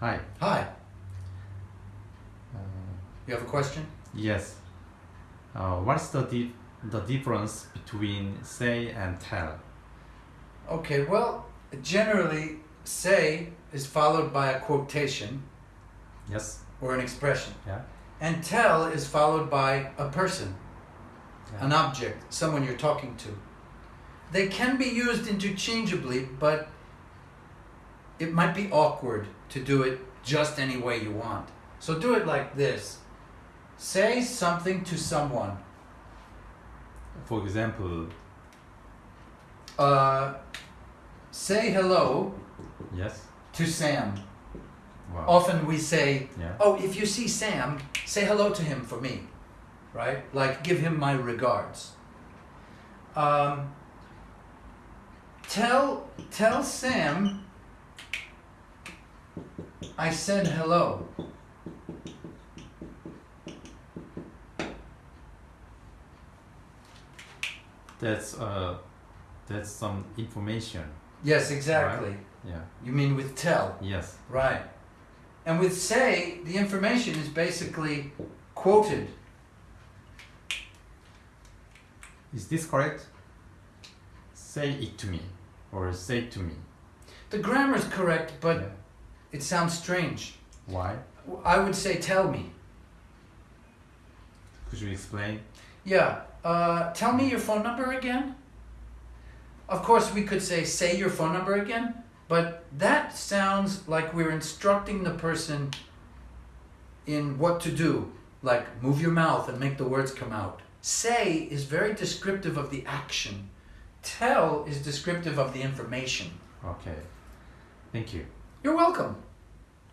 Hi. Hi, Uh, you have a question? yes. Uh, what's the di- the difference between say and tell? Okay, well, generally, say is followed by a quotation Yes. or an expression, Yeah. and tell is followed by a person, Yeah. an object, someone you're talking to. They can be used interchangeably, but it might be awkward to do it just any way you want. So do it like this say something to someone. For example, Uh, say hello yes. to Sam. Wow. Often we say, Yeah. Oh, if you see Sam, say hello to him for me, right? Like, give him my regards. Um, tell tell Sam I said hello. That's uh, that's some information. Yes, exactly. Yeah. You mean with tell, Yes. right? And with say, the information is basically quoted. Is this correct? Say it to me, or say it to me. The grammar is correct, but Yeah. It sounds strange. Why? I would say tell me. Could you explain? Yeah. Uh, tell me your phone number again. Of course, we could say, say your phone number again, but that sounds like we're instructing the person in what to do, like move your mouth and make the words come out. Say is very descriptive of the action, tell is descriptive of the information. Okay. Thank you. You're welcome.